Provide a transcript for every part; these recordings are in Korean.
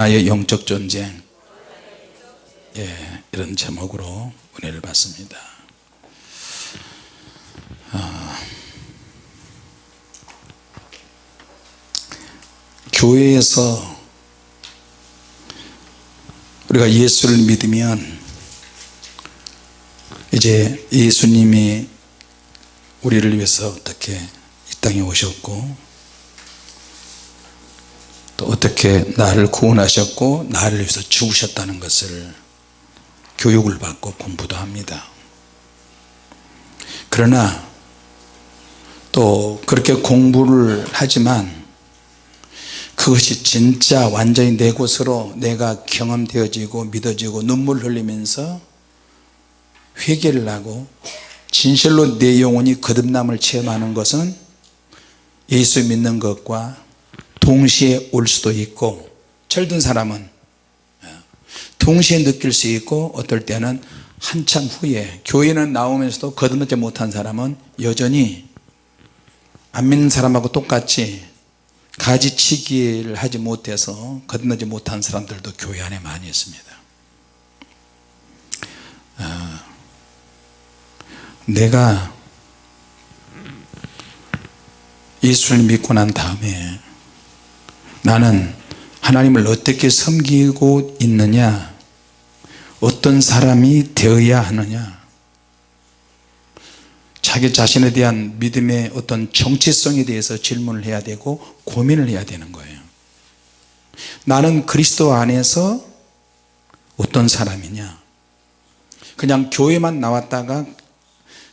나의 영적 전쟁. 예, 이런 제목으로 은혜를 받습니다. 아, 교회에서 우리가 예수를 믿으면 이제 예수님이 우리를 위해서 어떻게 이 땅에 오셨고 또 어떻게 나를 구원하셨고 나를 위해서 죽으셨다는 것을 교육을 받고 공부도 합니다. 그러나 또 그렇게 공부를 하지만 그것이 진짜 완전히 내 곳으로 내가 경험되어지고 믿어지고 눈물 흘리면서 회개를 하고 진실로 내 영혼이 거듭남을 체험하는 것은 예수 믿는 것과 동시에 올 수도 있고 철든 사람은 동시에 느낄 수 있고 어떨 때는 한참 후에 교회는 나오면서도 거듭나지 못한 사람은 여전히 안 믿는 사람하고 똑같이 가지치기를 하지 못해서 거듭나지 못한 사람들도 교회 안에 많이 있습니다. 아, 내가 예수를 믿고 난 다음에 나는 하나님을 어떻게 섬기고 있느냐? 어떤 사람이 되어야 하느냐? 자기 자신에 대한 믿음의 어떤 정체성에 대해서 질문을 해야 되고 고민을 해야 되는 거예요. 나는 그리스도 안에서 어떤 사람이냐? 그냥 교회만 나왔다가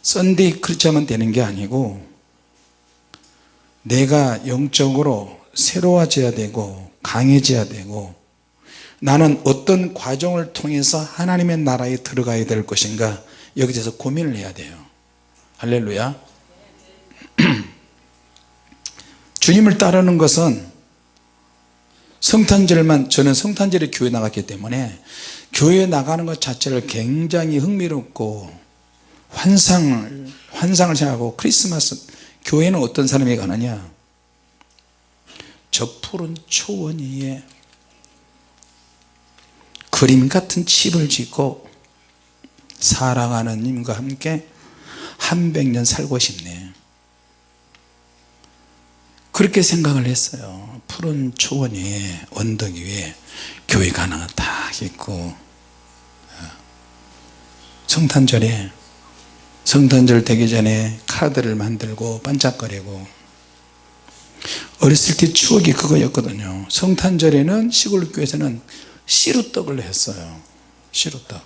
썬데이 크리스천만 되는 게 아니고 내가 영적으로 새로워져야 되고 강해져야 되고 나는 어떤 과정을 통해서 하나님의 나라에 들어가야 될 것인가 여기 대해서 고민을 해야 돼요. 할렐루야. 주님을 따르는 것은 성탄절만 저는 성탄절에 교회 나갔기 때문에 교회 나가는 것 자체를 굉장히 흥미롭고 환상을 환상을 생각하고 크리스마스 교회는 어떤 사람이 가느냐 저 푸른 초원 위에 그림 같은 집을 짓고 사랑하는 님과 함께 한 백 년 살고 싶네. 그렇게 생각을 했어요. 푸른 초원 위에 언덕 위에 교회가 하나 딱 있고. 성탄절에 성탄절 되기 전에 카드를 만들고 반짝거리고 어렸을 때 추억이 그거였거든요. 성탄절에는 시골 교회에서는 시루떡을 했어요. 시루떡.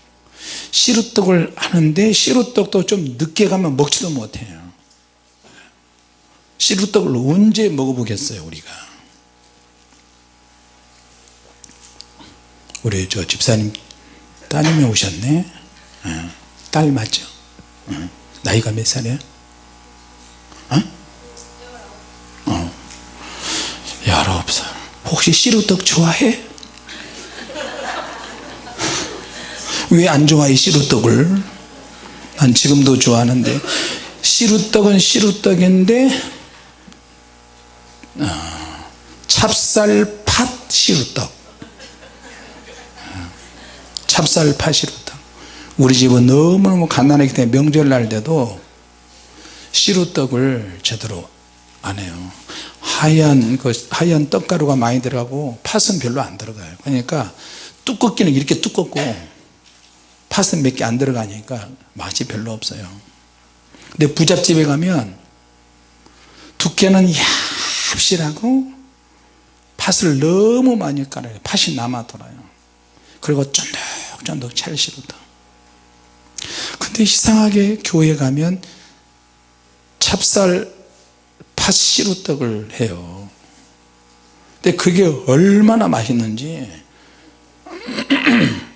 시루떡을 하는데 시루떡도 좀 늦게 가면 먹지도 못해요. 시루떡을 언제 먹어보겠어요 우리가? 우리 저 집사님 따님이 오셨네. 어, 딸 맞죠? 어, 나이가 몇 살이야? 어? 어. 19살. 혹시 시루떡 좋아해? 왜 안 좋아해 시루떡을? 난 지금도 좋아하는데. 시루떡은 시루떡인데 어, 찹쌀팥 시루떡. 찹쌀팥 시루떡. 우리 집은 너무너무 가난하기 때문에 명절날 때도 시루떡을 제대로 안 해요 하얀 그 하얀 떡가루가 많이 들어가고 팥은 별로 안 들어가요. 그러니까 두껍기는 이렇게 두껍고 팥은 몇 개 안 들어가니까 맛이 별로 없어요. 근데 부잣집에 가면 두께는 얍실하고 팥을 너무 많이 깔아요. 팥이 남아 돌아요. 그리고 쫀득쫀득 찰시루떡 근데 이상하게 교회 가면 찹쌀 팥 시루 떡을 해요. 근데 그게 얼마나 맛있는지.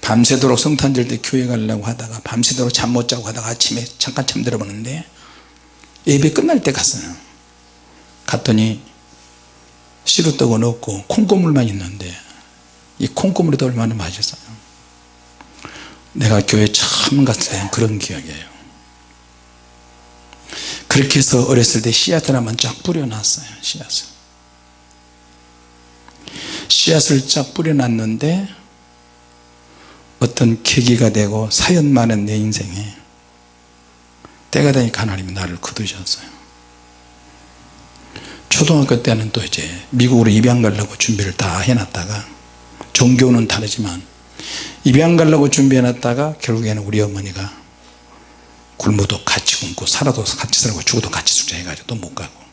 밤새도록 성탄절 때 교회 가려고 하다가 밤새도록 잠 못 자고 하다가 아침에 잠깐 잠들어 보는데 예배 끝날 때 갔어요. 갔더니 시루떡은 없고 콩고물만 있는데 이 콩고물이 더 얼마나 맛있어요. 내가 교회 처음 때 그런 기억이에요 그렇게 해서 어렸을 때 씨앗을 한번 쫙 뿌려놨어요 씨앗을. 씨앗을 쫙 뿌려놨는데 어떤 계기가 되고 사연 많은 내 인생에 때가 되니까 하나님이 나를 거두셨어요. 초등학교 때는 또 이제 미국으로 입양 가려고 준비를 다 해놨다가 종교는 다르지만 입양 가려고 준비해 놨다가 결국에는 우리 어머니가 굶어도 같이 굶고 살아도 같이 살고 죽어도 같이 죽자 해가지고 또 못 가고.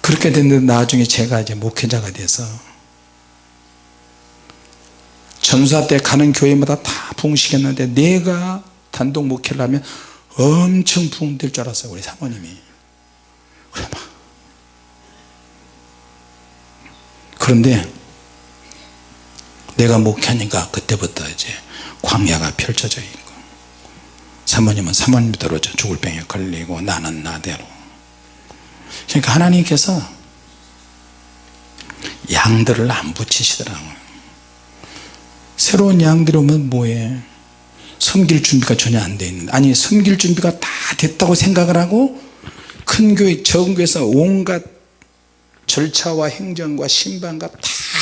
그렇게 됐는데 나중에 제가 이제 목회자가 돼서 전사 때 가는 교회마다 다 부흥시켰는데 내가 단독 목회를 하면 엄청 부흥될 줄 알았어요 우리 사모님이. 그런데 내가 목회하니까 그때부터 이제 광야가 펼쳐져 있고 사모님은 사모님대로 죽을 병에 걸리고 나는 나대로. 그러니까 하나님께서 양들을 안 붙이시더라고요. 새로운 양들이 오면 뭐해? 섬길 준비가 전혀 안 돼 있는데. 아니 섬길 준비가 다 됐다고 생각을 하고 큰 교회 적은 교회에서 온갖 절차와 행정과 신방과 다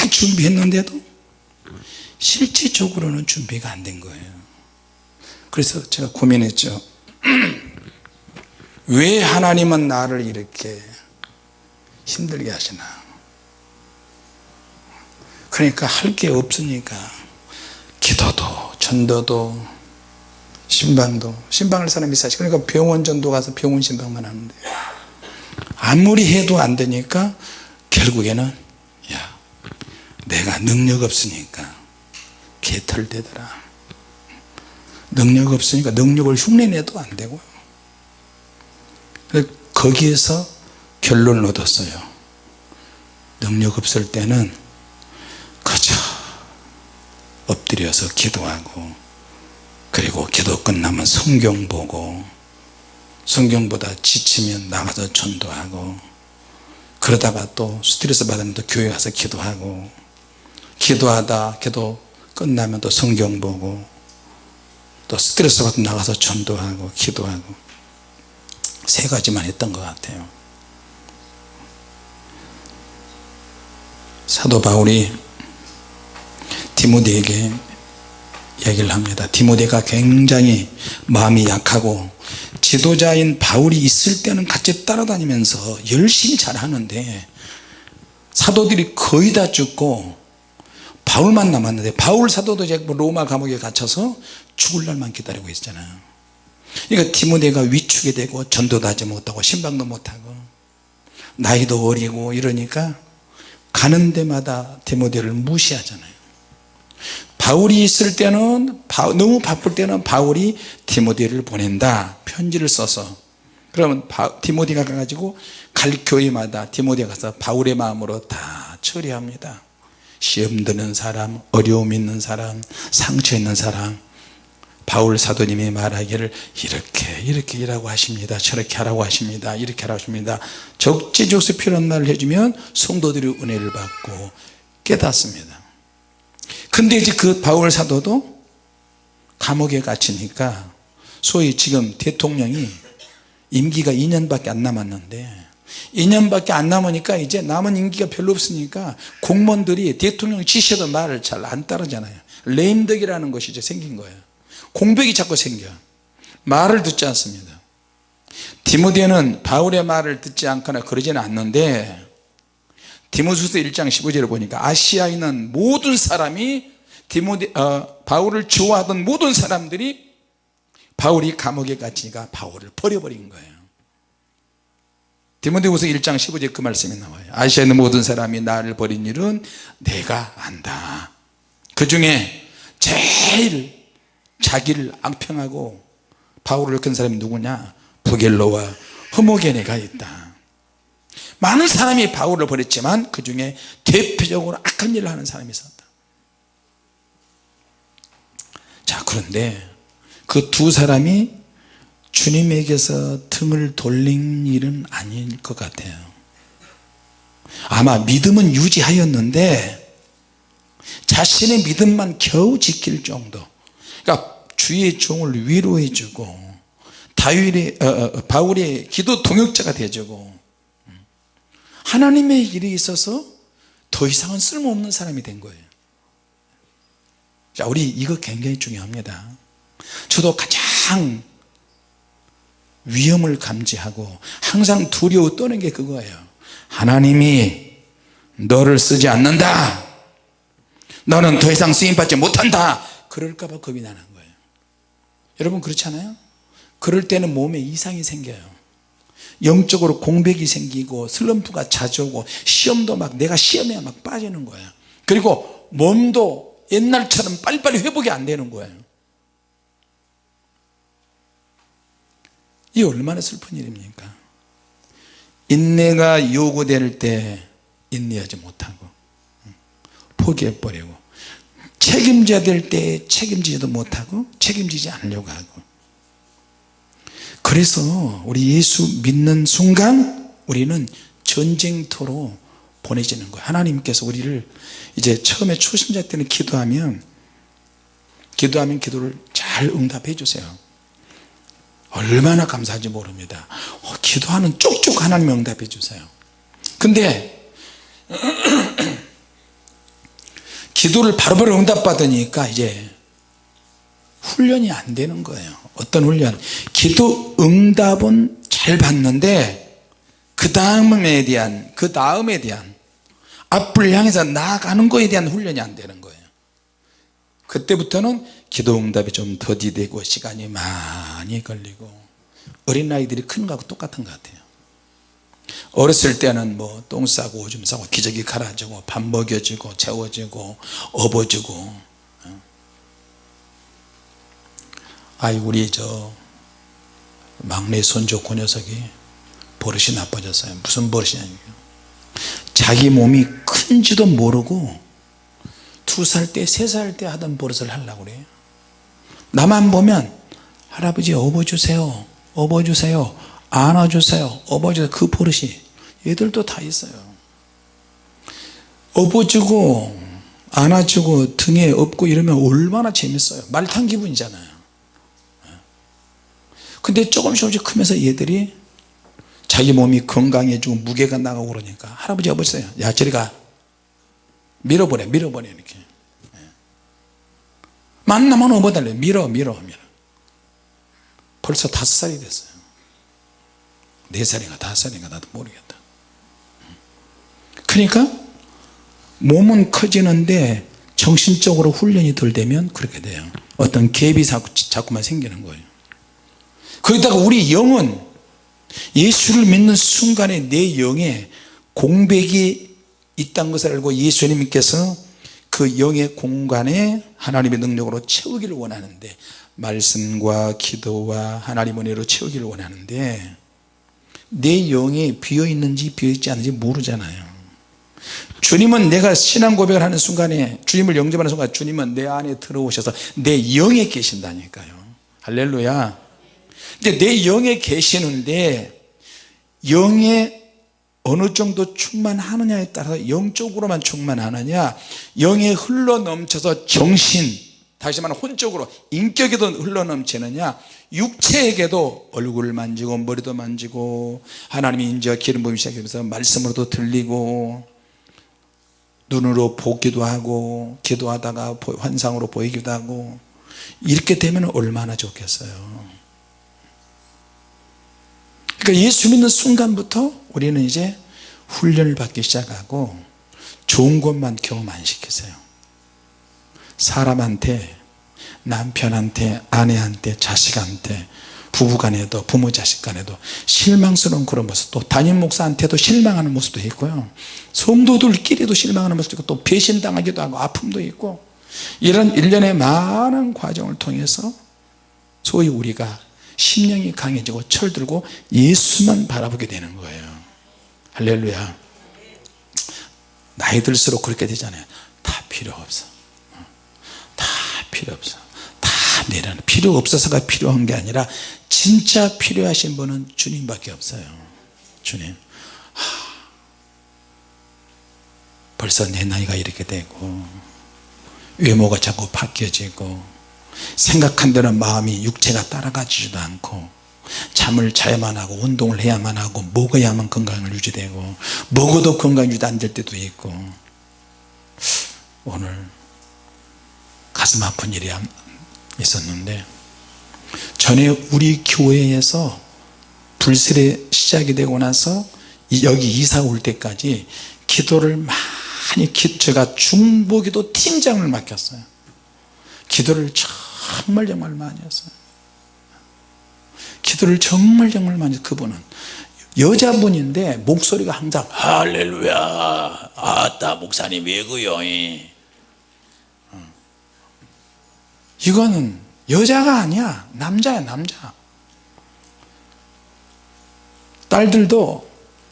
준비했는데도 실질적으로는 준비가 안 된 거예요 그래서 제가 고민했죠. 왜 하나님은 나를 이렇게 힘들게 하시나? 그러니까 할 게 없으니까 기도도 전도도 신방도 신방할 사람이 있어야지 그러니까 병원 전도 가서 병원 신방만 하는데. 아무리 해도 안 되니까 결국에는 야 내가 능력 없으니까 개털되더라 능력 없으니까 능력을 흉내내도 안 되고요. 거기에서 결론을 얻었어요. 능력 없을 때는 그저 엎드려서 기도하고 그리고 기도 끝나면 성경 보고 성경보다 지치면 나가서 전도하고 그러다가 또 스트레스 받으면 또 교회 가서 기도하고 기도하다 기도 끝나면 또 성경 보고 또 스트레스 받으면 나가서 전도하고 기도하고 세 가지만 했던 것 같아요. 사도 바울이 디모데에게 얘기를 합니다. 디모데가 굉장히 마음이 약하고 지도자인 바울이 있을 때는 같이 따라다니면서 열심히 잘하는데 사도들이 거의 다 죽고 바울만 남았는데 바울 사도도 이제 뭐 로마 감옥에 갇혀서 죽을 날만 기다리고 있잖아요 그러니까 디모데가 위축이 되고 전도도 하지 못하고 신방도 못하고 나이도 어리고 이러니까 가는 데마다 디모데를 무시하잖아요. 바울이 있을 때는 너무 바쁠 때는 바울이 디모데를 보낸다. 편지를 써서. 그러면 디모데가 가가지고 갈 교회마다 디모데가 가서 바울의 마음으로 다 처리합니다 시험 드는 사람 어려움 있는 사람 상처 있는 사람 바울 사도님이 말하기를 이렇게 이렇게 일하고 하십니다. 저렇게 하라고 하십니다. 이렇게 하라고 하십니다. 적재적소 필요한 말을 해주면 성도들이 은혜를 받고 깨닫습니다. 근데 이제 그 바울 사도도 감옥에 갇히니까 소위 지금 대통령이 임기가 2년밖에 안 남았는데 2년밖에 안 남으니까 이제 남은 임기가 별로 없으니까 공무원들이 대통령 지시도 말을 잘 안 따르잖아요. 레임덕이라는 것이 이제 생긴 거예요. 공백이 자꾸 생겨 말을 듣지 않습니다. 디모데는 바울의 말을 듣지 않거나 그러지는 않는데 디모수서 1장 15절을 보니까 아시아에 있는 모든 사람이 디모데, 어, 바울을 좋아하던 모든 사람들이 바울이 감옥에 갇히니까 바울을 버려버린 거예요 디모데후서 1장 15절 그 말씀이 나와요. 아시아에 있는 모든 사람이 나를 버린 일은 내가 안다. 그 중에 제일 자기를 앙평하고 바울을 큰 사람이 누구냐? 부겔로와 허모게네가 있다. 많은 사람이 바울을 버렸지만 그 중에 대표적으로 악한 일을 하는 사람이 있었다. 자 그런데 그 두 사람이 주님에게서 등을 돌린 일은 아닐 것 같아요. 아마 믿음은 유지하였는데 자신의 믿음만 겨우 지킬 정도. 그러니까 주의 종을 위로해 주고 다윗의 어, 어, 바울의 기도 동역자가 되주고 하나님의 일이 있어서 더 이상은 쓸모없는 사람이 된 거예요. 자 우리 이거 굉장히 중요합니다. 저도 가장 위험을 감지하고 항상 두려워 떠는 게 그거예요. 하나님이 너를 쓰지 않는다. 너는 더 이상 쓰임받지 못한다. 그럴까봐 겁이 나는 거예요. 여러분 그렇지 않아요? 그럴 때는 몸에 이상이 생겨요. 영적으로 공백이 생기고 슬럼프가 자주 오고 시험도 막 내가 시험에 막 빠지는 거예요. 그리고 몸도 옛날처럼 빨리빨리 회복이 안 되는 거예요 이 얼마나 슬픈 일입니까? 인내가 요구될 때 인내하지 못하고 포기해버리고 책임져야 될 때 책임지지도 못하고 책임지지 않으려고 하고. 그래서 우리 예수 믿는 순간 우리는 전쟁터로 보내지는 거예요. 하나님께서 우리를 이제 처음에 초신자 때는 기도하면 기도하면 기도를 잘 응답해 주세요 얼마나 감사한지 모릅니다. 어, 기도하는 쪽쪽 하나님 응답해 주세요. 근데 기도를 바로바로 응답받으니까 이제 훈련이 안 되는 거예요. 어떤 훈련? 기도 응답은 잘 받는데 그 다음에 대한 그 다음에 대한 앞을 향해서 나아가는 거에 대한 훈련이 안 되는 그때부터는 기도 응답이 좀 더디되고 시간이 많이 걸리고 어린아이들이 큰 거하고 똑같은 것 같아요. 어렸을 때는 뭐 똥 싸고 오줌 싸고 기저귀 갈아주고 밥 먹여주고 재워주고 업어주고 아이 우리 저 막내 손주 그 녀석이 버릇이 나빠졌어요. 무슨 버릇이냐 자기 몸이 큰지도 모르고 두 살 때 세 살 때 하던 버릇을 하려고 그래요. 나만 보면 할아버지 업어주세요 업어주세요 안아주세요 업어주세요. 그 버릇이 얘들도 다 있어요. 업어주고 안아주고 등에 업고 이러면 얼마나 재밌어요. 말 탄 기분이잖아요. 근데 조금씩 조금씩 크면서 얘들이 자기 몸이 건강해지고 무게가 나가고 그러니까 할아버지 아버지 야 저리 가. 밀어버려 밀어버려 이렇게 만나면 업어달래. 밀어 밀어 밀어 벌써 다섯 살이 됐어요. 네 살인가 다섯 살인가 나도 모르겠다. 그러니까 몸은 커지는데 정신적으로 훈련이 덜 되면 그렇게 돼요. 어떤 갭이 자꾸만 생기는 거예요. 거기다가 우리 영은 예수를 믿는 순간에 내 영에 공백이 있다는 것을 알고 예수님께서 그 영의 공간에 하나님의 능력으로 채우기를 원하는데 말씀과 기도와 하나님 은혜로 채우기를 원하는데 내 영이 비어있는지 비어있지 않은지 모르잖아요. 주님은 내가 신앙 고백을 하는 순간에 주님을 영접하는 순간 주님은 내 안에 들어오셔서 내 영에 계신다니까요. 할렐루야. 이제 내 영에 계시는데 영에 어느 정도 충만하느냐에 따라서 영적으로만 충만하느냐 영에 흘러 넘쳐서 정신 다시 말하면 혼적으로 인격에도 흘러 넘치느냐 육체에게도 얼굴을 만지고 머리도 만지고 하나님이 인지와 기름 부음이 시작하면서 말씀으로도 들리고 눈으로 보기도 하고 기도하다가 환상으로 보이기도 하고 이렇게 되면 얼마나 좋겠어요 그러니까 예수 믿는 순간부터 우리는 이제 훈련을 받기 시작하고 좋은 것만 경험 안 시키세요. 사람한테 남편한테 아내한테 자식한테 부부간에도 부모 자식간에도 실망스러운 그런 모습 또 담임 목사한테도 실망하는 모습도 있고요. 성도들끼리도 실망하는 모습도 있고 또 배신당하기도 하고 아픔도 있고 이런 일련의 많은 과정을 통해서 소위 우리가 심령이 강해지고 철들고 예수만 바라보게 되는 거예요. 할렐루야. 나이 들수록 그렇게 되잖아요. 다 필요 없어. 다 필요 없어. 다 내려는 필요 없어서가 필요한 게 아니라 진짜 필요하신 분은 주님밖에 없어요. 주님. 하, 벌써 내 나이가 이렇게 되고 외모가 자꾸 바뀌어지고 생각한 대로 마음이 육체가 따라가지도 않고 잠을 자야만 하고 운동을 해야만 하고 먹어야만 건강을 유지되고 먹어도 건강 유지 안 될 때도 있고 오늘 가슴 아픈 일이 있었는데 전에 우리 교회에서 불세례 시작이 되고 나서 여기 이사 올 때까지 기도를 많이 제가 중보기도 팀장을 맡겼어요 기도를 정말 정말 많이 했어요. 기도를 정말 정말 많이 했어요. 그분은 여자분인데 목소리가 항상 할렐루야 아따 목사님 왜 그요? 어. 이거는 여자가 아니야. 남자야 남자. 딸들도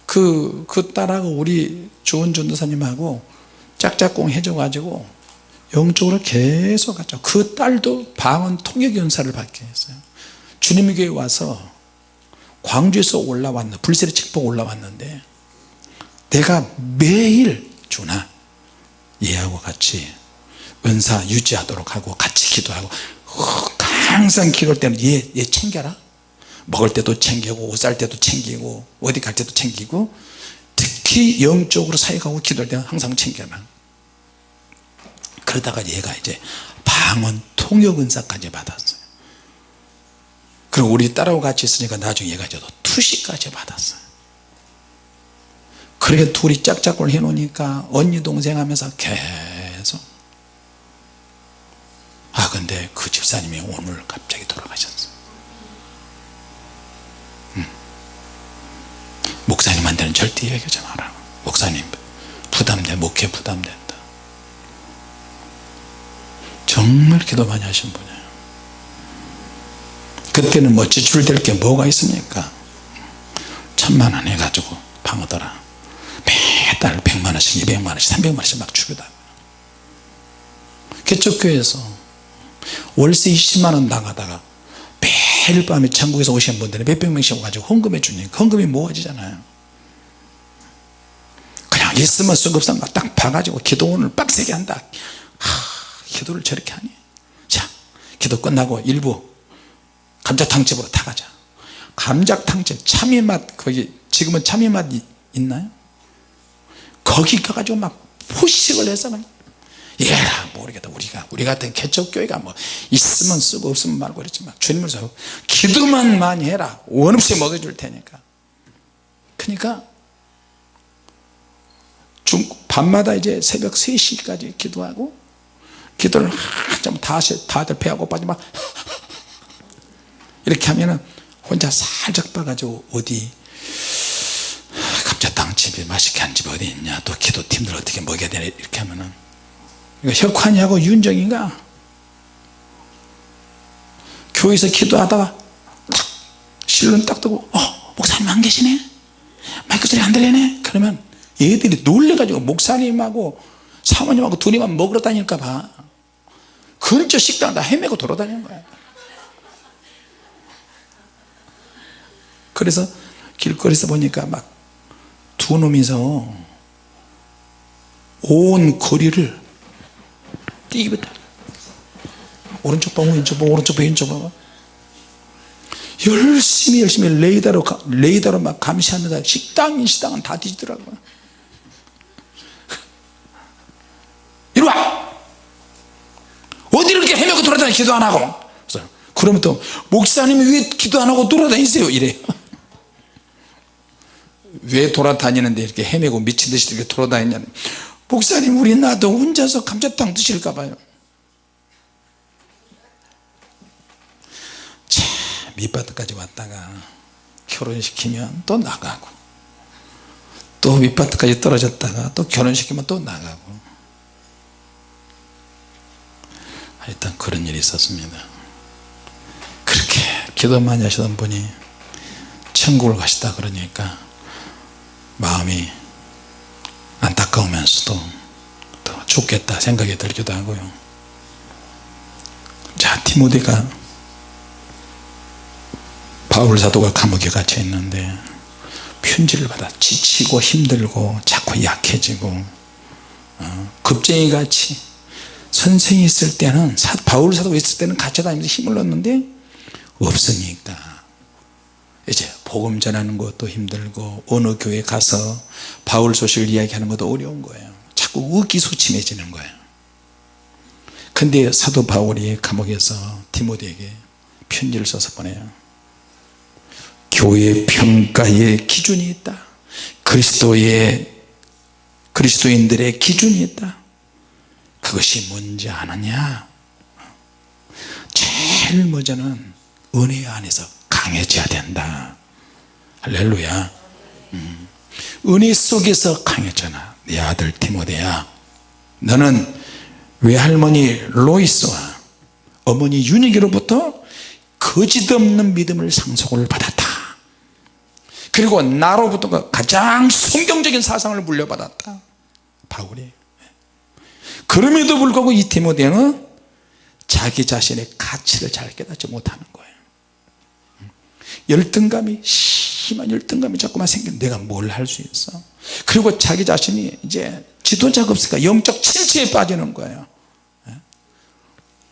그, 그 딸하고 우리 좋은 전도사님하고 짝짝꿍 해줘 가지고 영적으로 계속 갔죠. 그 딸도 방언 통역 연사를 받게 했어요. 주님의 교회 와서 광주에서 올라왔는 불세례 책봉 올라왔는데 내가 매일 주나? 얘하고 같이 은사 유지하도록 하고 같이 기도하고 항상 기도할 때는 얘, 얘 챙겨라. 먹을 때도 챙기고 옷 살 때도 챙기고 어디 갈 때도 챙기고 특히 영적으로 사역하고 기도할 때는 항상 챙겨라 그러다가 얘가 이제 방언 통역 은사까지 받았어요. 그리고 우리 딸하고 같이 있으니까 나중에 얘가 이제 투시까지 받았어요. 그렇게 둘이 짝짝을 해 놓으니까 언니 동생 하면서 계속. 아 근데 그 집사님이 오늘 갑자기 돌아가셨어요. 음. 목사님한테는 절대 얘기하지 마라 목사님 부담돼 목회 부담된다 정말 기도 많이 하신 분이에요. 그때는 뭐 지출될 게 뭐가 있습니까? 천만 원 해가지고 방어더라. 매달 백만 원씩 이백만 원씩 삼백만 원씩 막 주기다 개척교회에서 월세 20만원 나가다가 매일 밤에 천국에서 오신 분들이 몇백 명씩 와가지고 헌금해 주니까 헌금이 모아지잖아요. 그냥 있으면 없으면 딱 봐가지고 기도원을 빡세게 한다. 하, 기도를 저렇게 하니? 자 기도 끝나고 일부 감자탕집으로 다 가자. 감자탕집 참이맛 거기 지금은 참이맛 있나요? 거기 가가지고 막 포식을 해서 그냥 얘라 모르겠다. 우리가 우리 같은 개척교회가 뭐 있으면 쓰고 없으면 말고 그랬지만 주님을 서 기도만 많이 해라. 원 없이 먹여줄 테니까. 그러니까 중, 밤마다 이제 새벽 3시까지 기도하고 기도를 한참 다시 다들 배가 고파지 막 이렇게 하면은 혼자 살짝 봐가지고 어디 감자탕집에 맛있게 한 집 어디 있냐 또 기도팀들 어떻게 먹여야 되나 이렇게 하면은 혁환이하고 윤정이가? 교회에서 기도하다가 딱 실눈 딱 뜨고 어 목사님 안 계시네? 마이크 소리 안 들리네? 그러면 얘들이 놀래가지고 목사님하고 사모님하고 둘이만 먹으러 다닐까 봐 근처 식당 다 헤매고 돌아다니는 거야. 그래서 길거리에서 보니까 막 두 놈이서 온 거리를 뛰기부터 오른쪽 봐 왼쪽 봐 오른쪽 봐 왼쪽 봐 열심히 열심히 레이더로 레이더로 막 감시하면서 식당인 식당은 다 뒤지더라고요 이리 와 어디를 이렇게 헤매고 돌아다니 기도 안 하고. 그러면 또 목사님이 왜 기도 안 하고 돌아다니세요? 이래. 왜 돌아다니는데 이렇게 헤매고 미친 듯이 이렇게 돌아다니냐 목사님 우리 나도 혼자서 감자탕 드실까 봐요. 참 밑바닥까지 왔다가 결혼시키면 또 나가고 또 밑바닥까지 떨어졌다가 또 결혼시키면 또 나가고 하여튼 그런 일이 있었습니다. 그렇게 기도 많이 하시던 분이 천국을 가시다 그러니까 마음이 안타까우면서도 또 죽겠다 생각이 들기도 하고요. 자 디모데가 바울 사도가 감옥에 갇혀 있는데 편지를 받아 지치고 힘들고 자꾸 약해지고 어, 급쟁이같이 선생이 있을 때는 바울 사도가 있을 때는 같이 다니면서 힘을 넣었는데 없으니까. 이제 복음 전하는 것도 힘들고 어느 교회 가서 바울 소식을 이야기하는 것도 어려운 거예요. 자꾸 의기소침해지는 거예요. 근데 사도 바울이 감옥에서 디모데에게 편지를 써서 보내요. 교회 평가의 기준이 있다. 그리스도의 그리스도인들의 기준이 있다 그것이 뭔지 아느냐? 제일 먼저는 은혜 안에서 강해져야 된다. 할렐루야. 음. 은혜 속에서 강해져나 내 아들 디모데야 너는 외할머니 로이스와 어머니 윤희기로부터 거짓없는 믿음을 상속을 받았다. 그리고 나로부터 가장 성경적인 사상을 물려받았다. 바울이 그럼에도 불구하고 이 디모데는 자기 자신의 가치를 잘 깨닫지 못하는 거예요. 열등감이 심한 열등감이 자꾸만 생긴 내가 뭘 할 수 있어? 그리고 자기 자신이 이제 지도자가 없으니까 영적 침체에 빠지는 거예요.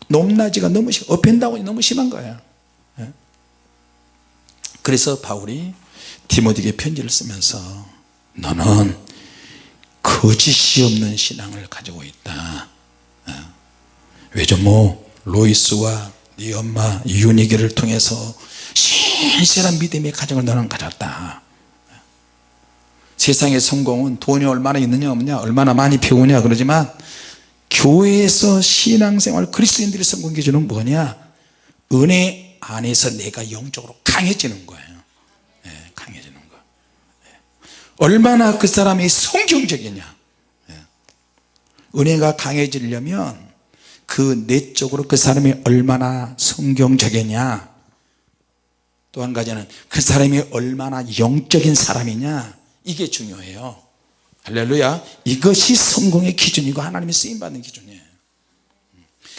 높낮이가 너무 심 업앤다운이 너무 심한 거예요. 그래서 바울이 디모데에게 편지를 쓰면서 너는 거짓이 없는 신앙을 가지고 있다. 외조모 로이스와 네 엄마 윤희기를 통해서 신실한 믿음의 가정을 너는 가졌다. 세상의 성공은 돈이 얼마나 있느냐 없느냐 얼마나 많이 배우냐 그러지만 교회에서 신앙생활 그리스도인들의 성공 기준은 뭐냐? 은혜 안에서 내가 영적으로 강해지는 거예요 얼마나 그 사람이 성경적이냐. 네. 은혜가 강해지려면 그 내적으로 그 사람이 얼마나 성경적이냐. 또 한 가지는 그 사람이 얼마나 영적인 사람이냐. 이게 중요해요. 할렐루야. 이것이 성공의 기준이고 하나님이 쓰임받는 기준이에요.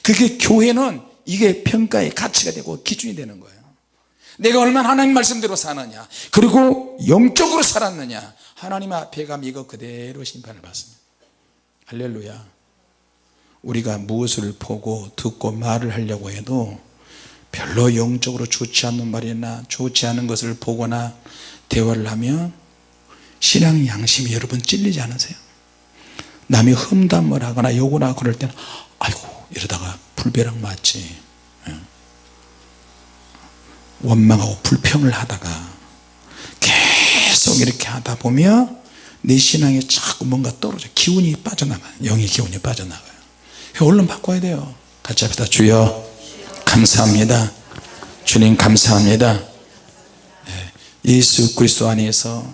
그게 교회는 이게 평가의 가치가 되고 기준이 되는 거예요. 내가 얼마나 하나님 말씀대로 사느냐. 그리고 영적으로 살았느냐 하나님 앞에 가면 이거 그대로 심판을 받습니다 할렐루야 우리가 무엇을 보고 듣고 말을 하려고 해도 별로 영적으로 좋지 않는 말이나 좋지 않은 것을 보거나 대화를 하면 신앙 양심이 여러분 찔리지 않으세요? 남이 험담을 하거나 욕을 하고 그럴 때는 아이고 이러다가 불벼락 맞지 예. 원망하고 불평을 하다가 계속 이렇게 하다 보면 내 신앙에 자꾸 뭔가 떨어져. 기운이 빠져나가요. 영의 기운이 빠져나가요. 얼른 바꿔야 돼요. 같이 합시다. 주여 감사합니다. 주님 감사합니다. 예, 예수 그리스도 안에서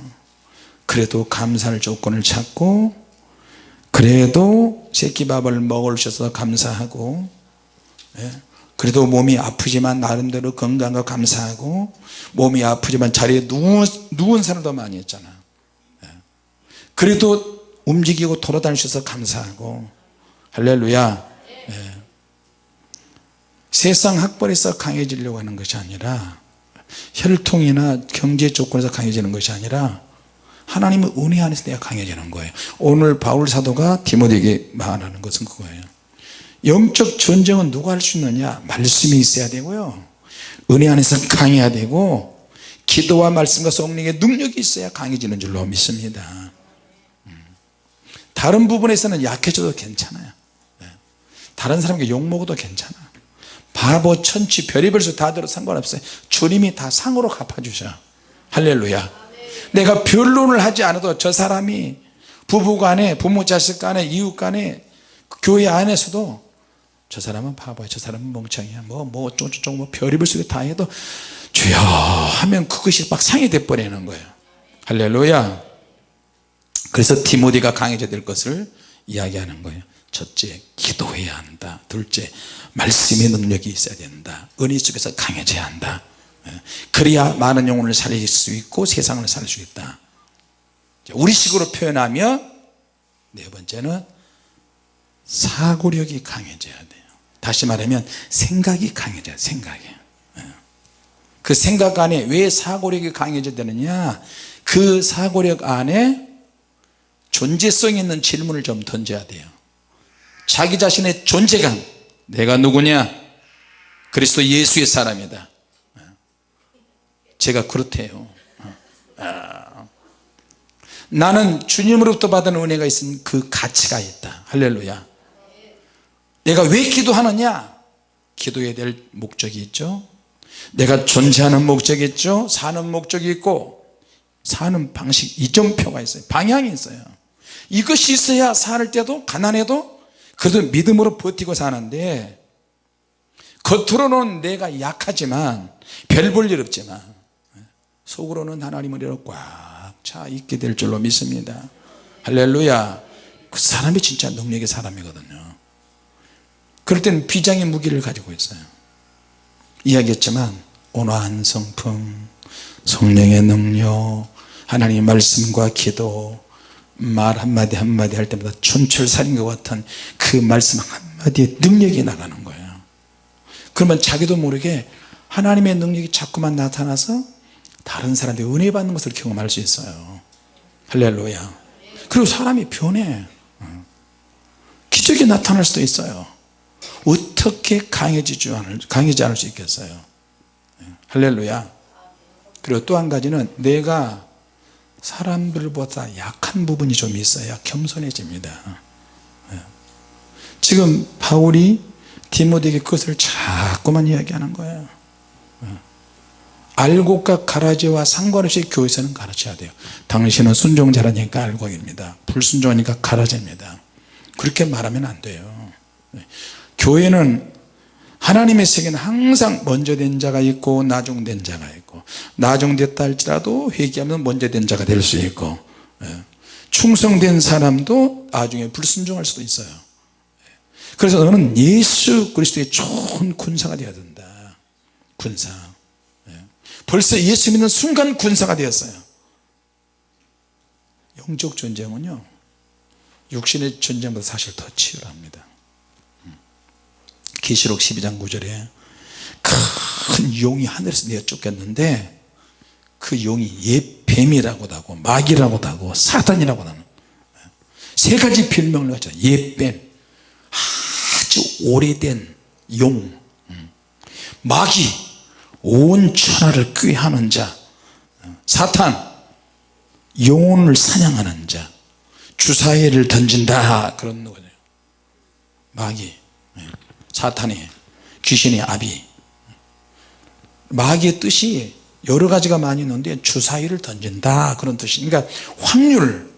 그래도 감사할 조건을 찾고 그래도 새끼밥을 먹을 셔서 감사하고 예, 그래도 몸이 아프지만 나름대로 건강과 감사하고 몸이 아프지만 자리에 누운, 누운 사람도 많이 했잖아. 예. 그래도 움직이고 돌아다니셔서 감사하고. 할렐루야. 예. 세상 학벌에서 강해지려고 하는 것이 아니라 혈통이나 경제 조건에서 강해지는 것이 아니라 하나님의 은혜 안에서 내가 강해지는 거예요. 오늘 바울 사도가 디모데에게 말하는 것은 그거예요 영적 전쟁은 누가 할 수 있느냐? 말씀이 있어야 되고요. 은혜 안에서 강해야 되고 기도와 말씀과 성령의 능력이 있어야 강해지는 줄로 믿습니다. 음. 다른 부분에서는 약해져도 괜찮아요. 네. 다른 사람에게 욕먹어도 괜찮아. 바보 천치 별의별 수 다 들어 상관없어요. 주님이 다 상으로 갚아주셔. 할렐루야. 내가 변론을 하지 않아도 저 사람이 부부간에 부모 자식 간에 이웃 간에 교회 안에서도 저 사람은 바보야 저 사람은 멍청이야. 뭐뭐 어쩌고저쩌고 뭐 별의별 소리 다 해도 주여 하면 그것이 막 상이 돼버리는 거예요. 할렐루야. 그래서 디모데가 강해져야 될 것을 이야기하는 거예요. 첫째 기도해야 한다. 둘째 말씀의 능력이 있어야 된다. 은혜 속에서 강해져야 한다. 예. 그래야 많은 영혼을 살릴 수 있고 세상을 살릴 수 있다. 우리식으로 표현하면 네 번째는 사고력이 강해져야 돼요 다시 말하면 생각이 강해져야 생각이. 예. 그 생각 안에 왜 사고력이 강해져야 되느냐? 그 사고력 안에 존재성 있는 질문을 좀 던져야 돼요. 자기 자신의 존재감. 내가 누구냐? 그리스도 예수의 사람이다. 제가 그렇대요. 아. 나는 주님으로부터 받은 은혜가 있으니 그 가치가 있다. 할렐루야 내가 왜 기도하느냐? 기도해야 될 목적이 있죠. 내가 존재하는 목적이 있죠. 사는 목적이 있고 사는 방식 이정표가 있어요. 방향이 있어요. 이것이 있어야 살 때도 가난해도 그래도 믿음으로 버티고 사는데 겉으로는 내가 약하지만 별 볼 일 없지만 속으로는 하나님을 이렇게 꽉차 있게 될 줄로 믿습니다. 할렐루야. 그 사람이 진짜 능력의 사람이거든요 그럴 때는 비장의 무기를 가지고 있어요. 이야기했지만 온화한 성품 성령의 능력 하나님의 말씀과 기도 말 한마디 한마디 할 때마다 촌철살인 것 같은 그 말씀 한마디에 능력이 나가는 거예요. 그러면 자기도 모르게 하나님의 능력이 자꾸만 나타나서 다른 사람들이 은혜 받는 것을 경험할 수 있어요. 할렐루야. 그리고 사람이 변해. 기적이 나타날 수도 있어요 어떻게 강해지지 않을, 강해지 않을 수 있겠어요? 할렐루야. 그리고 또 한 가지는 내가 사람들보다 약한 부분이 좀 있어야 겸손해집니다. 지금 바울이 디모데에게 그것을 자꾸만 이야기하는 거예요. 알곡과 가라지와 상관없이 교회에서는 가르쳐야 돼요. 당신은 순종자라니까 알곡입니다. 불순종하니까 가라지입니다. 그렇게 말하면 안 돼요 교회는 하나님의 세계는 항상 먼저 된 자가 있고 나중된 자가 있고 나중됐다 할지라도 회개하면 먼저 된 자가 될 수 있고 예. 충성된 사람도 나중에 불순종할 수도 있어요. 그래서 너는 예수 그리스도의 좋은 군사가 되어야 된다. 군사. 예. 벌써 예수 믿는 순간 군사가 되었어요. 영적 전쟁은요 육신의 전쟁보다 사실 더 치열합니다 계시록 12장 9절에 큰 용이 하늘에서 내어 쫓겼는데 그 용이 옛 뱀이라고도 하고 마귀라고도 하고 사단이라고도 하는 세 가지 별명을 가졌죠. 옛뱀. 아주 오래된 용. 마귀. 온 천하를 꾀하는 자. 사탄. 영혼을 사냥하는 자. 주사위를 던진다. 그런 거죠. 마귀 사탄이 귀신의 아비. 마귀의 뜻이 여러 가지가 많이 있는데 주사위를 던진다 그런 뜻이 그러니까 확률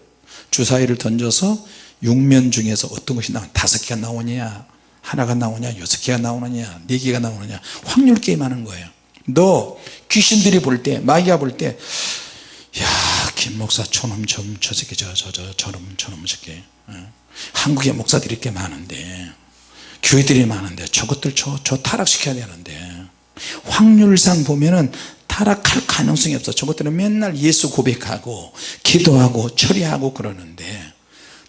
주사위를 던져서 육면 중에서 어떤 것이 나오냐? 다섯 개가 나오냐? 하나가 나오냐? 여섯 개가 나오느냐? 네 개가 나오느냐? 확률 게임 하는 거예요. 너 귀신들이 볼 때 마귀가 볼 때 야 김 목사 저놈 좀저 새끼 저저저 저놈 저놈 새끼. 어? 한국에 목사들이 꽤 많은데 교회들이 많은데 저것들 저, 저 타락시켜야 되는데. 확률상 보면은 타락할 가능성이 없어. 저것들은 맨날 예수 고백하고 기도하고 처리하고 그러는데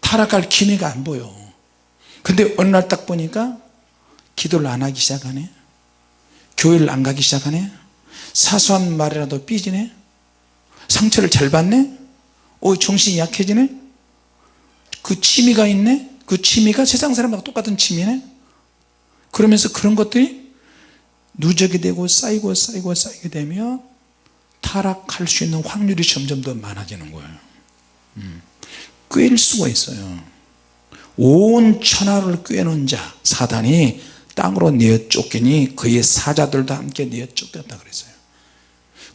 타락할 기미가 안 보여. 근데 어느 날 딱 보니까 기도를 안 하기 시작하네. 교회를 안 가기 시작하네. 사소한 말이라도 삐지네. 상처를 잘 받네. 어 정신이 약해지네. 그 취미가 있네. 그 취미가 세상 사람하고 똑같은 취미네 그러면서 그런 것들이 누적이 되고 쌓이고 쌓이고 쌓이게 되면 타락할 수 있는 확률이 점점 더 많아지는 거예요. 음. 꿰일 수가 있어요. 온 천하를 꿰는 자 사단이 땅으로 내어 쫓기니 그의 사자들도 함께 내어 쫓겼다 그랬어요.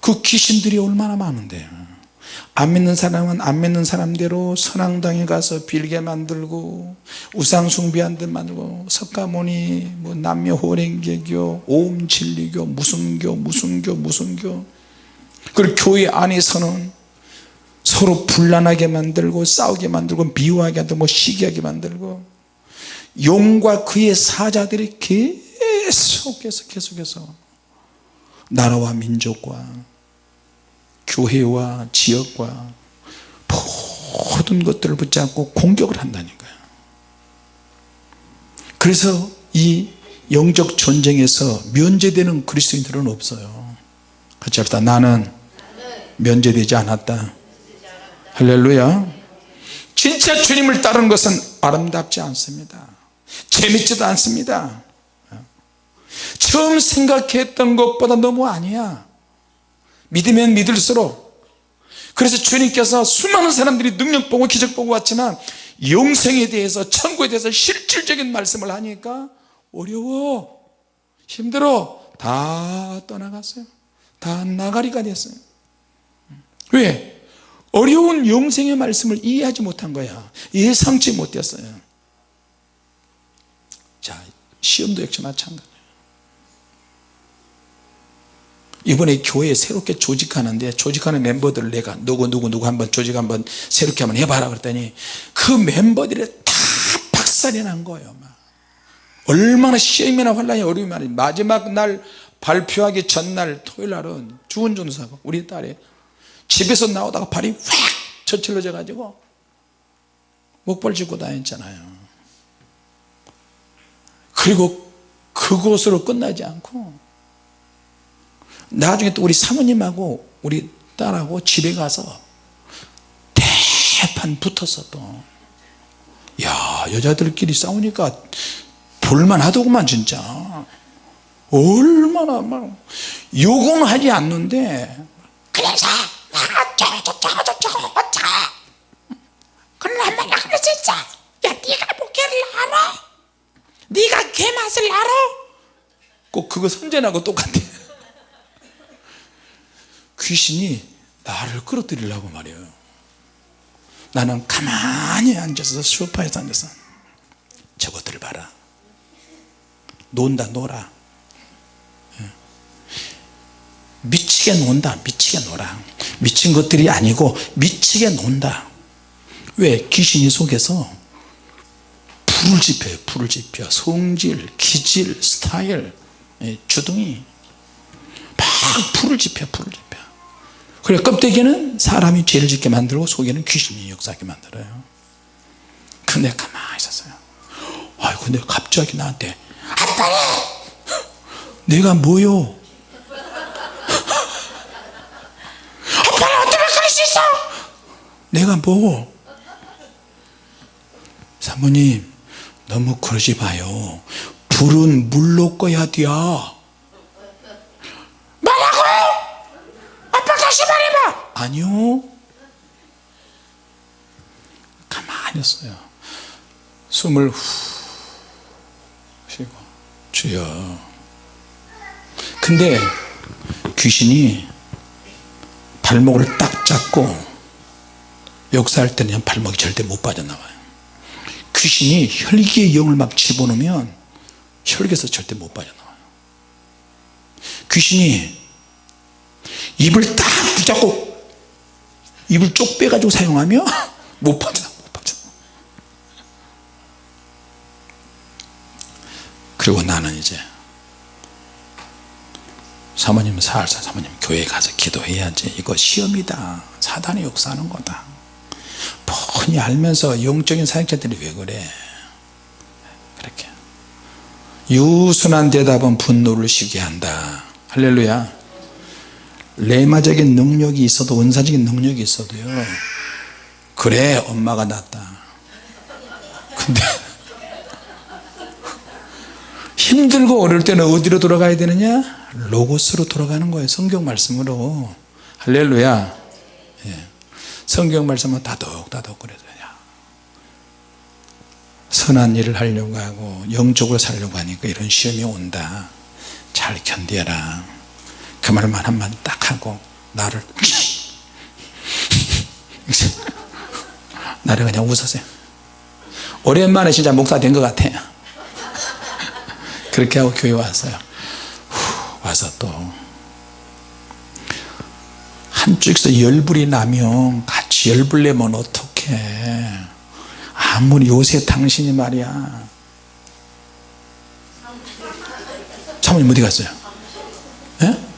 그 귀신들이 얼마나 많은데 안 믿는 사람은 안 믿는 사람대로 선앙당에 가서 빌게 만들고 우상 숭배한 데 만들고 석가모니 뭐 남녀 호랭개교 오음진리교 무슨교 무슨교 무슨교. 그리고 교회 안에서는 서로 분란하게 만들고 싸우게 만들고 미워하게 만들고 시기하게 만들고 용과 그의 사자들이 계속해서 계속해서 나라와 민족과 교회와 지역과 모든 것들을 붙잡고 공격을 한다니까요 그래서 이 영적 전쟁에서 면제되는 그리스도인들은 없어요. 같이 합시다. 나는 면제되지 않았다. 할렐루야. 진짜 주님을 따르는 것은 아름답지 않습니다. 재밌지도 않습니다. 처음 생각했던 것보다 너무 아니야 믿으면 믿을수록. 그래서 주님께서 수많은 사람들이 능력 보고 기적 보고 왔지만 영생에 대해서 천국에 대해서 실질적인 말씀을 하니까 어려워. 힘들어. 다 떠나갔어요. 다 나가리가 됐어요. 왜? 어려운 영생의 말씀을 이해하지 못한 거야. 예상치 못했어요. 자 시험도 역시 마찬가지예요 이번에 교회 새롭게 조직하는데 조직하는 멤버들을 내가 누구 누구 누구 한번 조직 한번 새롭게 한번 해봐라 그랬더니 그 멤버들이 다 박살이 난 거예요 막. 얼마나 시험이나 환란이 어려움이 많이 마지막 날 발표하기 전날 토요일 날은 주은 전사가 우리 딸이 집에서 나오다가 발이 확 저질러져 가지고 목발 짚고 다녔잖아요 그리고 그곳으로 끝나지 않고 나중에 또 우리 사모님하고 우리 딸하고 집에 가서 대판 붙었어 또야 여자들끼리 싸우니까 볼만하더구만 진짜. 얼마나 막 욕은 하지 않는데. 알아? 네가 개 맛을 알아? 꼭 그거 선전하고 똑같아 귀신이 나를 끌어들이려고 말이에요. 나는 가만히 앉아서 소파에서 앉아서 저것들 봐라. 논다 놀아. 예. 미치게 논다 미치게 놀아. 미친 것들이 아니고 미치게 논다. 왜? 귀신이 속에서 불을 지펴요 불을 지펴 성질 기질 스타일 예, 주둥이. 막 불을 지펴 불을 지펴 그래 껍데기는 사람이 죄를 짓게 만들고 속에는 귀신이 역사하게 만들어요. 근데 가만히 있었어요. 아이 근데 갑자기 나한테 아빠야 내가 뭐요? 아빠야 어떻게 그럴 수 있어? 내가 뭐? 사모님 너무 그러지 마요. 불은 물로 꺼야 돼요 뭐라고? 아빠 다시 말해봐. 아니요. 가만히 있어요. 숨을 후 쉬고. 주여. 근데 귀신이 발목을 딱 잡고 역사할 때는 발목이 절대 못 빠져나와요. 귀신이 혈기의 영을 막 집어넣으면 혈기에서 절대 못 빠져나와요. 귀신이 입을 딱 붙잡고 입을 쪽 빼가지고 사용하며 못 빠져 못 빠져 그리고 나는 이제 사모님 살살 사모님 교회 가서 기도해야지. 이거 시험이다. 사단이 역사하는 거다. 뻔히 알면서 영적인 사역자들이 왜 그래? 그렇게. 유순한 대답은 분노를 쉬게 한다. 할렐루야 레마적인 능력이 있어도 원사적인 능력이 있어도요. 그래 엄마가 낫다. 근데 힘들고 어릴 때는 어디로 돌아가야 되느냐? 로고스로 돌아가는 거예요 성경 말씀으로. 할렐루야. 예. 성경 말씀은 다독다독 그래서 야. 선한 일을 하려고 하고 영적으로 살려고 하니까 이런 시험이 온다. 잘 견뎌라 그 말만 한마디 딱 하고 나를 나를 그냥 웃었어요. 오랜만에 진짜 목사 된 것 같아요 그렇게 하고 교회 왔어요. 후, 와서 또 한쪽에서 열불이 나면 같이 열불 내면 어떡해. 아무리 요새 당신이 말이야. 사모님 어디 갔어요? 예?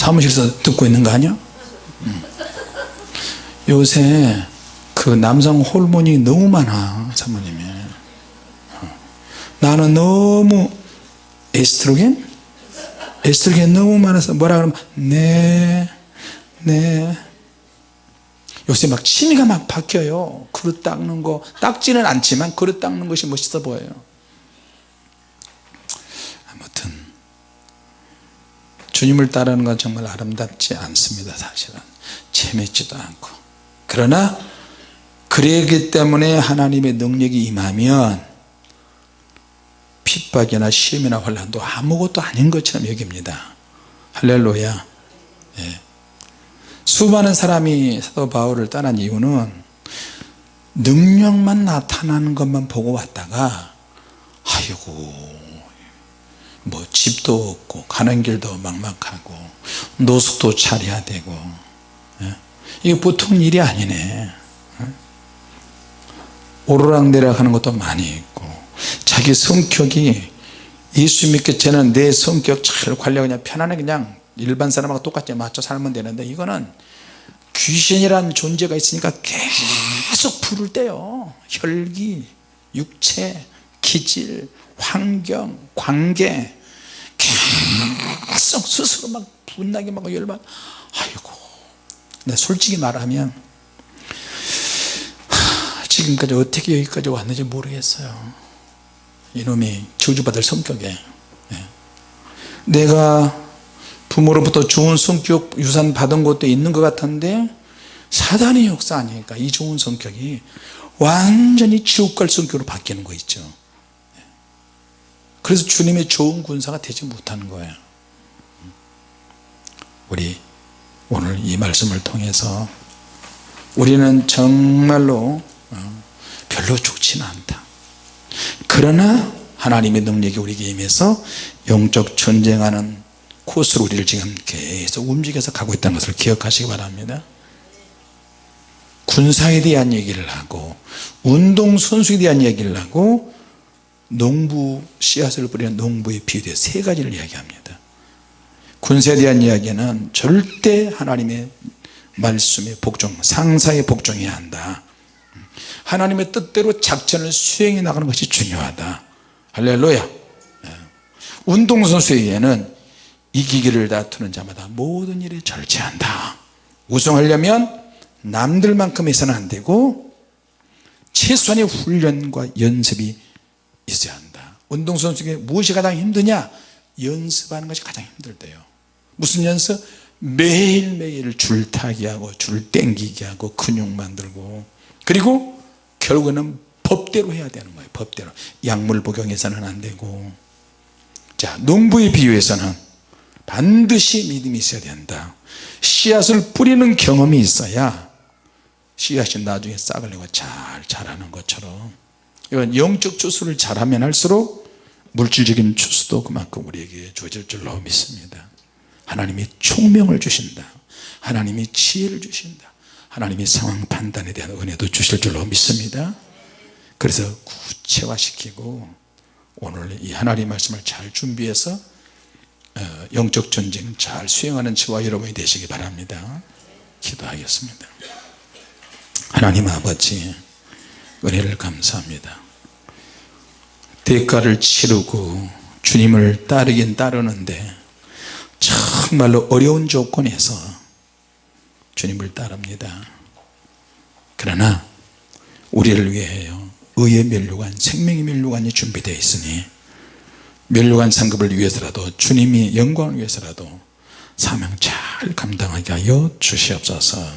사무실에서 듣고 있는 거 아니야? 음. 요새 그 남성 호르몬이 너무 많아 사모님이 어. 나는 너무 에스트로겐? 에스트로겐 너무 많아서 뭐라 그러면 네, 네. 요새 막 취미가 막 바뀌어요 그릇 닦는 거 닦지는 않지만 그릇 닦는 것이 멋있어 보여요 아무튼 주님을 따르는 건 정말 아름답지 않습니다 사실은. 재밌지도 않고. 그러나 그러기 때문에 하나님의 능력이 임하면 핍박이나 시험이나 환란도 아무것도 아닌 것처럼 여깁니다. 할렐루야. 예. 수많은 사람이 사도 바울을 떠난 이유는 능력만 나타나는 것만 보고 왔다가 아이고 뭐 집도 없고 가는 길도 막막하고 노숙도 차려야 되고 예? 이게 보통 일이 아니네 예? 오르락내리락 하는 것도 많이 있고 자기 성격이 예수 믿기 전에는 내 성격 잘 관리하고 그냥 편안하게 그냥 일반 사람하고 똑같이 맞춰 살면 되는데 이거는 귀신이란 존재가 있으니까 계속 불을 떼요 혈기, 육체, 기질, 환경, 관계 계속 스스로 막 분나게 막 열받 아이고 내 솔직히 말하면 하, 지금까지 어떻게 여기까지 왔는지 모르겠어요. 이놈이 저주받을 성격에. 예. 내가 부모로부터 좋은 성격 유산 받은 것도 있는 것 같은데 사단의 역사 아니니까 이 좋은 성격이 완전히 지옥 갈 성격으로 바뀌는 거 있죠 그래서 주님의 좋은 군사가 되지 못하는 거예요. 우리 오늘 이 말씀을 통해서 우리는 정말로 어, 별로 좋지는 않다. 그러나 하나님의 능력이 우리에게 임해서 영적 전쟁하는 코스로 우리를 지금 계속 움직여서 가고 있다는 것을 기억하시기 바랍니다. 군사에 대한 얘기를 하고 운동선수에 대한 얘기를 하고 농부 씨앗을 뿌리는 농부의 비유에 세 가지를 이야기합니다. 군사에 대한 이야기는 절대 하나님의 말씀에 복종 상사에 복종해야 한다. 하나님의 뜻대로 작전을 수행해 나가는 것이 중요하다. 할렐루야. 예. 운동선수에게는 이기기를 다투는 자마다 모든 일에 절제한다. 우승하려면 남들만큼 해서는 안되고 최소한의 훈련과 연습이 있어야 한다. 운동선수에게 무엇이 가장 힘드냐? 연습하는 것이 가장 힘들대요. 무슨 연습? 매일매일 줄타기 하고 줄 땡기기 하고 근육 만들고. 그리고 결국은 법대로 해야 되는 거예요 법대로. 약물 복용해서는 안 되고. 자 농부의 비유에서는 반드시 믿음이 있어야 된다. 씨앗을 뿌리는 경험이 있어야 씨앗이 나중에 싹을 내고 잘 자라는 것처럼 이건 영적 추수를 잘하면 할수록 물질적인 추수도 그만큼 우리에게 주어질 줄로 믿습니다. 하나님이 총명을 주신다. 하나님이 지혜를 주신다. 하나님이 상황 판단에 대한 은혜도 주실 줄로 믿습니다. 그래서 구체화시키고 오늘 이 하나님 말씀을 잘 준비해서 어, 영적 전쟁 잘 수행하는 저와 여러분이 되시기 바랍니다. 기도하겠습니다. 하나님 아버지 은혜를 감사합니다. 대가를 치르고 주님을 따르긴 따르는데 정말로 어려운 조건에서 주님을 따릅니다. 그러나 우리를 위하여 의의 멸류관 생명의 멸류관이 준비되어 있으니 멸류관 상급을 위해서라도 주님이 영광을 위해서라도 사명 잘 감당하게 하여 주시옵소서